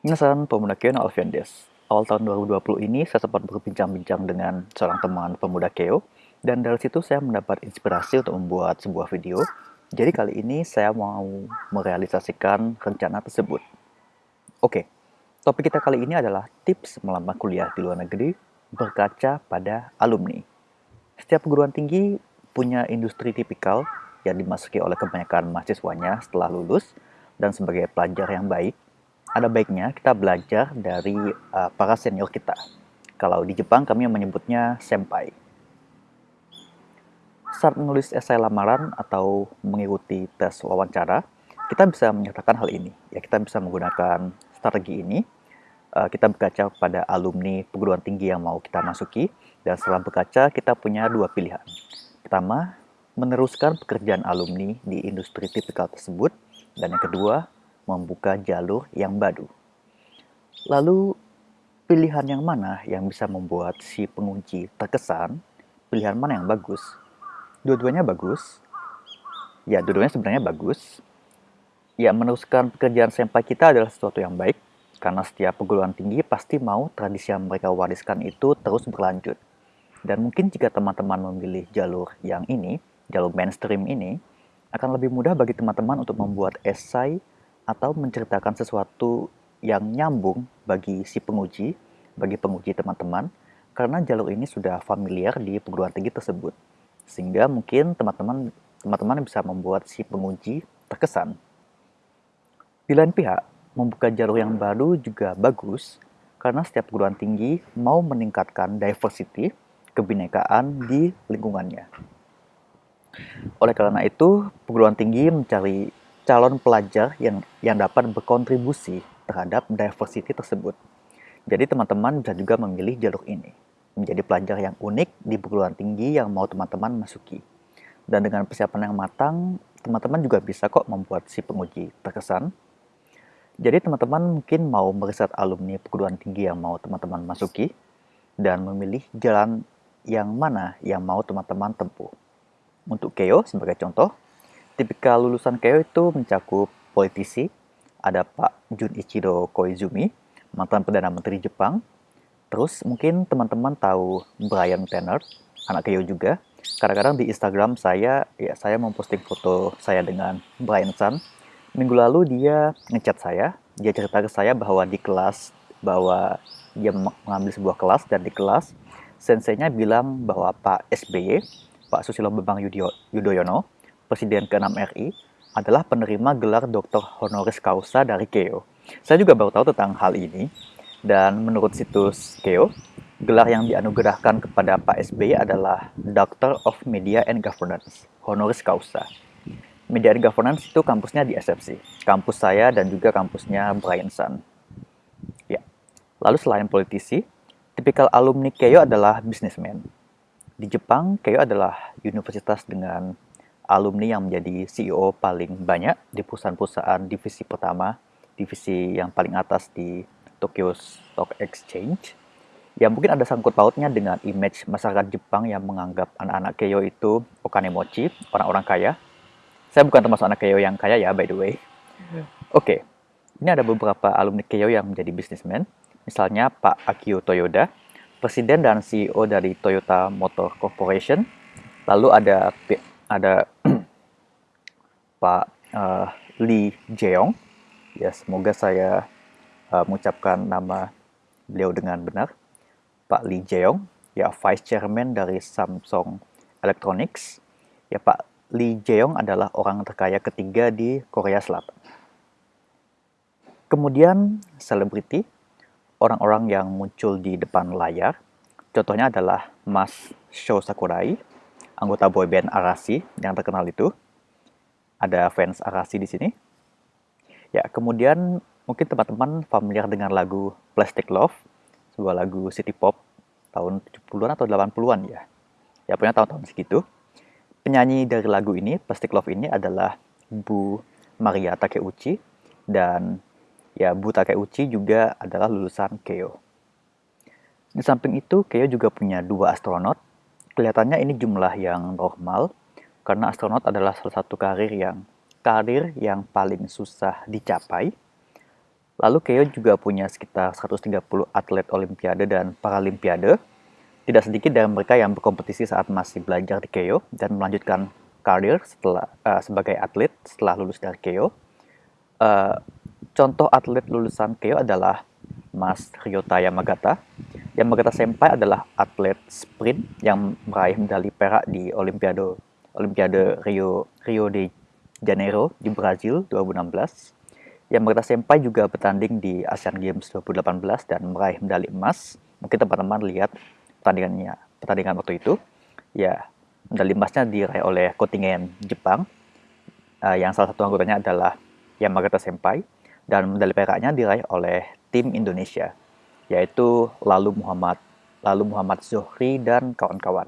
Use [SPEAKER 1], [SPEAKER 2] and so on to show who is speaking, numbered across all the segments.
[SPEAKER 1] Minasan pemuda Keo no Alfian des. Awal tahun 2020 ini saya sempat berbincang-bincang dengan seorang teman pemuda Keo dan dari situ saya mendapat inspirasi untuk membuat sebuah video. Jadi kali ini saya mau merealisasikan rencana tersebut. Oke, topik kita kali ini adalah tips melamar kuliah di luar negeri berkaca pada alumni. Setiap perguruan tinggi punya industri tipikal yang dimasuki oleh kebanyakan mahasiswanya setelah lulus dan sebagai pelajar yang baik, ada baiknya kita belajar dari uh, para senior kita. Kalau di Jepang kami menyebutnya senpai. Saat menulis esai lamaran atau mengikuti tes wawancara, kita bisa menyatakan hal ini. Ya, kita bisa menggunakan strategi ini. Uh, kita berkaca pada alumni perguruan tinggi yang mau kita masuki, dan setelah berkaca kita punya dua pilihan. Pertama, meneruskan pekerjaan alumni di industri tipikal tersebut, dan yang kedua, membuka jalur yang baru. Lalu, pilihan yang mana yang bisa membuat si pengunci terkesan? Pilihan mana yang bagus? Dua-duanya bagus. Ya, dua-duanya sebenarnya bagus. Ya, meneruskan pekerjaan senpai kita adalah sesuatu yang baik, karena setiap perguruan tinggi pasti mau tradisi yang mereka wariskan itu terus berlanjut. Dan mungkin jika teman-teman memilih jalur yang ini, jalur mainstream ini, akan lebih mudah bagi teman-teman untuk membuat esai atau menceritakan sesuatu yang nyambung bagi si penguji, bagi penguji teman-teman, karena jalur ini sudah familiar di perguruan tinggi tersebut. Sehingga mungkin teman-teman teman-teman bisa membuat si penguji terkesan. Di lain pihak, membuka jalur yang baru juga bagus karena setiap perguruan tinggi mau meningkatkan diversity, kebinekaan di lingkungannya. Oleh karena itu, perguruan tinggi mencari calon pelajar yang yang dapat berkontribusi terhadap diversity tersebut. Jadi teman-teman bisa juga memilih jalur ini, menjadi pelajar yang unik di perguruan tinggi yang mau teman-teman masuki. Dan dengan persiapan yang matang, teman-teman juga bisa kok membuat si penguji terkesan. Jadi teman-teman mungkin mau meriset alumni perguruan tinggi yang mau teman-teman masuki, dan memilih jalan yang mana yang mau teman-teman tempuh. Untuk Keo sebagai contoh, tipikal lulusan Keio itu mencakup politisi, ada Pak Junichiro Koizumi, mantan Perdana Menteri Jepang. Terus mungkin teman-teman tahu Brian Tanner, anak Keio juga. Kadang-kadang di Instagram saya, ya saya memposting foto saya dengan Brian San. Minggu lalu dia ngechat saya, dia cerita ke saya bahwa di kelas, bahwa dia mengambil sebuah kelas dan di kelas senseinya bilang bahwa Pak SBY, Pak Susilo Bambang Yudhoyono, Presiden ke-6 RI, adalah penerima gelar Doktor Honoris Causa dari KEO. Saya juga baru tahu tentang hal ini, dan menurut situs KEO, gelar yang dianugerahkan kepada Pak SBY adalah Doctor of Media and Governance, Honoris Causa. Media and Governance itu kampusnya di SFC, kampus saya dan juga kampusnya Brian Sun. Ya. Lalu selain politisi, tipikal alumni KEO adalah businessman. Di Jepang, KEO adalah universitas dengan alumni yang menjadi CEO paling banyak di perusahaan-perusahaan divisi pertama, divisi yang paling atas di Tokyo Stock Exchange. Ya mungkin ada sangkut pautnya dengan image masyarakat Jepang yang menganggap anak-anak Keio itu okanemochi, orang-orang kaya. Saya bukan termasuk anak Keio yang kaya ya, by the way. Oke, okay. ini ada beberapa alumni Keio yang menjadi bisnismen. Misalnya Pak Akio Toyoda, Presiden dan CEO dari Toyota Motor Corporation. Lalu ada ada Pak uh, Lee Jeong. Ya, semoga saya uh, mengucapkan nama beliau dengan benar. Pak Lee Jeong, ya Vice Chairman dari Samsung Electronics. Ya, Pak Lee Jeong adalah orang terkaya ketiga di Korea Selatan. Kemudian selebriti, orang-orang yang muncul di depan layar. Contohnya adalah Mas Sho Sakurai, anggota boyband Arashi yang terkenal itu. Ada fans Arashi di sini. Ya, kemudian mungkin teman-teman familiar dengan lagu Plastic Love, sebuah lagu city pop tahun 70-an atau 80-an ya. Ya, punya tahun-tahun segitu. Penyanyi dari lagu ini, Plastic Love ini adalah Bu Maria Takeuchi dan ya Bu Takeuchi juga adalah lulusan Keio. Di samping itu, Keio juga punya dua astronot kelihatannya ini jumlah yang normal karena astronot adalah salah satu karir yang karir yang paling susah dicapai. Lalu Keio juga punya sekitar 130 atlet olimpiade dan paralimpiade. Tidak sedikit dari mereka yang berkompetisi saat masih belajar di Keio dan melanjutkan karir setelah uh, sebagai atlet setelah lulus dari Keio. Uh, contoh atlet lulusan Keio adalah Mas Ryota Yamagata. Yamagata Senpai adalah atlet sprint yang meraih medali perak di Olimpiade Olimpiade Rio Rio de Janeiro di Brazil 2016 yang Yamagata Senpai juga bertanding di Asian Games 2018 dan meraih medali emas. Mungkin teman-teman lihat pertandingannya, pertandingan waktu itu. Ya, medali emasnya diraih oleh kontingen Jepang, uh, yang salah satu anggotanya adalah Yamagata Senpai, dan medali peraknya diraih oleh tim Indonesia, yaitu Lalu Muhammad, Lalu Muhammad Zohri dan kawan-kawan.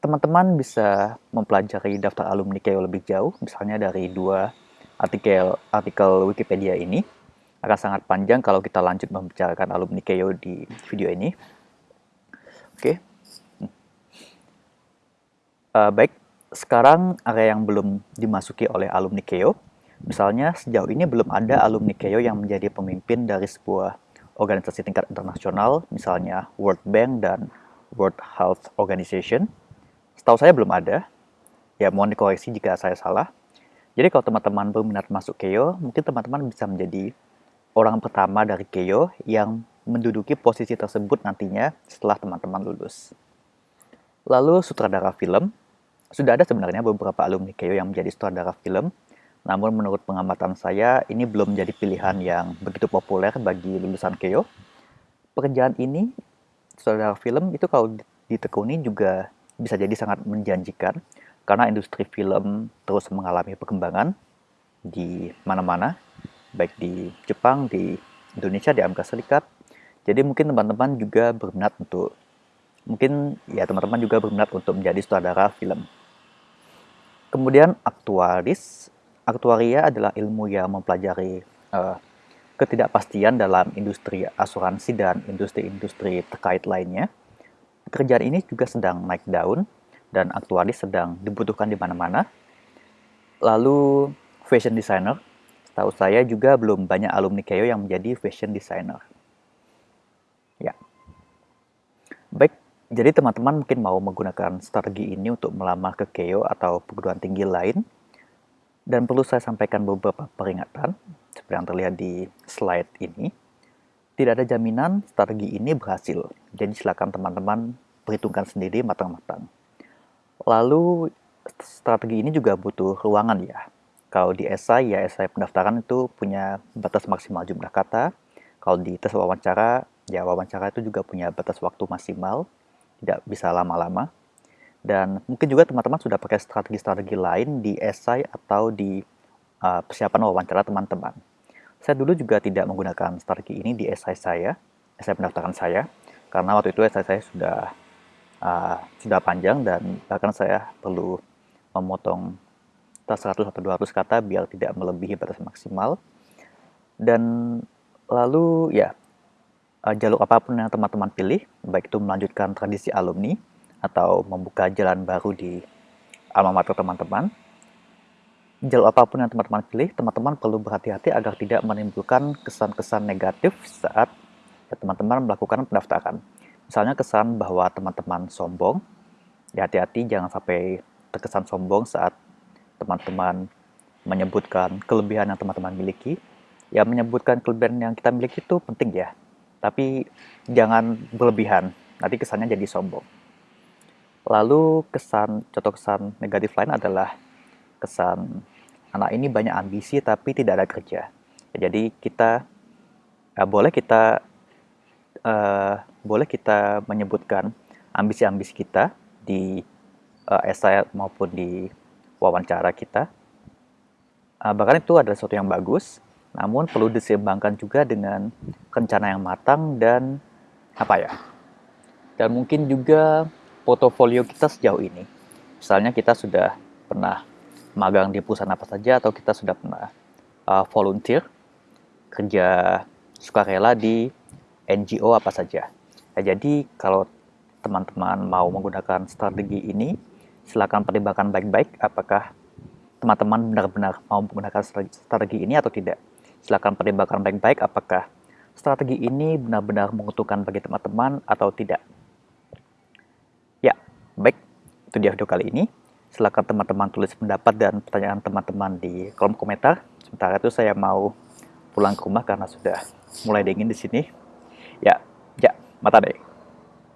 [SPEAKER 1] Teman-teman bisa mempelajari daftar alumni KEO lebih jauh, misalnya dari dua artikel artikel Wikipedia ini akan sangat panjang kalau kita lanjut membicarakan alumni Keio di video ini. Oke. Okay. Uh, eh, baik, sekarang area yang belum dimasuki oleh alumni Keio, misalnya sejauh ini belum ada alumni Keio yang menjadi pemimpin dari sebuah organisasi tingkat internasional, misalnya World Bank dan World Health Organization. Setahu saya belum ada. Ya, mohon dikoreksi jika saya salah. Jadi kalau teman-teman berminat masuk Keio, mungkin teman-teman bisa menjadi orang pertama dari Keio yang menduduki posisi tersebut nantinya setelah teman-teman lulus. Lalu sutradara film, sudah ada sebenarnya beberapa alumni Keio yang menjadi sutradara film, namun menurut pengamatan saya ini belum menjadi pilihan yang begitu populer bagi lulusan Keio. Pekerjaan ini, sutradara film itu kalau ditekuni juga bisa jadi sangat menjanjikan, karena industri film terus mengalami perkembangan di mana-mana, baik di Jepang, di Indonesia, di Amerika Serikat. Jadi mungkin teman-teman juga berminat untuk mungkin ya teman-teman juga berminat untuk menjadi sutradara film. Kemudian aktuaris, aktuaria adalah ilmu yang mempelajari uh, ketidakpastian dalam industri asuransi dan industri-industri terkait lainnya. Pekerjaan ini juga sedang naik daun dan aktualis sedang dibutuhkan di mana-mana. Lalu fashion designer, setahu saya juga belum banyak alumni Keio yang menjadi fashion designer. Ya. Baik, jadi teman-teman mungkin mau menggunakan strategi ini untuk melamar ke Keio atau perguruan tinggi lain. Dan perlu saya sampaikan beberapa peringatan, seperti yang terlihat di slide ini. Tidak ada jaminan strategi ini berhasil, jadi silakan teman-teman perhitungkan sendiri matang-matang. Lalu strategi ini juga butuh ruangan ya. Kalau di esai ya esai pendaftaran itu punya batas maksimal jumlah kata. Kalau di tes wawancara ya wawancara itu juga punya batas waktu maksimal, tidak bisa lama-lama. Dan mungkin juga teman-teman sudah pakai strategi-strategi lain di esai atau di uh, persiapan wawancara teman-teman. Saya dulu juga tidak menggunakan strategi ini di esai saya, esai pendaftaran saya, karena waktu itu esai saya sudah uh, sudah panjang dan bahkan saya perlu memotong 100 atau 200 kata biar tidak melebihi batas maksimal. Dan lalu ya uh, jalur apa pun yang teman-teman pilih, baik itu melanjutkan tradisi alumni atau membuka jalan baru di alma mater teman-teman, jalur apa pun yang teman-teman pilih, teman-teman perlu berhati-hati agar tidak menimbulkan kesan-kesan negatif saat teman-teman melakukan pendaftaran. Misalnya kesan bahwa teman-teman sombong, ya hati-hati jangan sampai terkesan sombong saat teman-teman menyebutkan kelebihan yang teman-teman miliki. Ya menyebutkan kelebihan yang kita miliki itu penting ya, tapi jangan berlebihan, nanti kesannya jadi sombong. Lalu kesan, contoh kesan negatif lain adalah kesan anak ini banyak ambisi tapi tidak ada kerja. Ya, jadi kita uh, boleh kita uh, boleh kita menyebutkan ambisi-ambisi kita di uh, esai maupun di wawancara kita. Uh, bahkan itu adalah sesuatu yang bagus, namun perlu diseimbangkan juga dengan rencana yang matang dan apa ya? Dan mungkin juga portofolio kita sejauh ini. Misalnya kita sudah pernah magang di perusahaan apa saja atau kita sudah pernah uh, volunteer kerja sukarela di NGO apa saja. Ya, jadi kalau teman-teman mau menggunakan strategi ini, silakan pertimbangkan baik-baik apakah teman-teman benar-benar mau menggunakan strategi ini atau tidak. Silahkan pertimbangkan baik-baik apakah strategi ini benar-benar menguntungkan bagi teman-teman atau tidak. Ya, baik, itu dia video kali ini. Silahkan teman-teman tulis pendapat dan pertanyaan teman-teman di kolom komentar. Sementara itu saya mau pulang ke rumah karena sudah mulai dingin di sini. Ya, ya, mata deh.